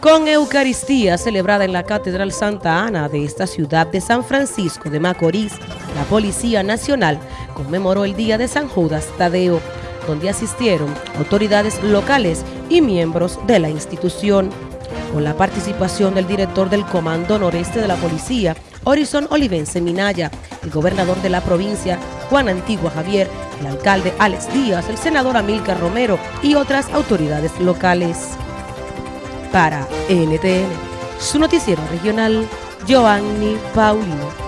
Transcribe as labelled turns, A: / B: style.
A: Con Eucaristía celebrada en la Catedral Santa Ana de esta ciudad de San Francisco de Macorís, la Policía Nacional conmemoró el Día de San Judas Tadeo, donde asistieron autoridades locales y miembros de la institución. Con la participación del director del Comando Noreste de la Policía, Horizon Olivense Minaya, el gobernador de la provincia, Juan Antigua Javier, el alcalde Alex Díaz, el senador Amílcar Romero y otras autoridades locales. Para NTN, su noticiero regional, Giovanni Paulino.